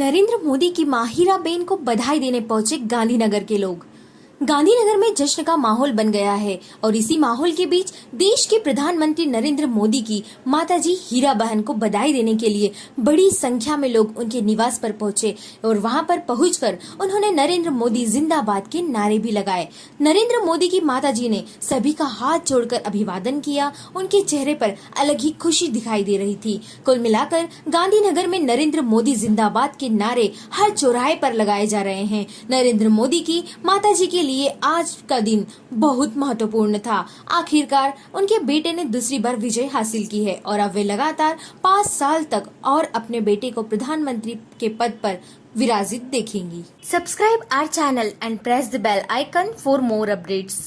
नरेंद्र मोदी की माहिरा बेन को बधाई देने पहुँचे गांधीनगर के लोग। गांधीनगर में जश्न का माहौल बन गया है और इसी माहौल के बीच देश के प्रधानमंत्री नरेंद्र मोदी की माताजी हीरा बहन को बधाई देने के लिए बड़ी संख्या में लोग उनके निवास पर पहुँचे और वहाँ पर पहुंचकर उन्होंने नरेंद्र मोदी जिंदाबाद के नारे भी लगाए। नरेंद्र मोदी की माताजी ने सभी का हाथ जोड़कर अभिवादन किया। उनके चेहरे पर अलग ही खुशी दिखाई दे रही थी। कुल मिलाकर गांधीनगर में नरेंद्र मोदी जिंदाबाद के नारे हर चौराहे पर लगाए जा रहे हैं। नरेंद्र मोदी की माताजी के लिए आज का दिन बहुत महत्वपूर्ण था। आखिरकार, उनके बेटे ने दूसरी बार विजय हासिल की है और अब वे लगातार पाँच साल तक और अपने बेटे को प्रधानमंत्री के पद पर विराजित देखेंगी। Subscribe our channel and press the bell icon for more updates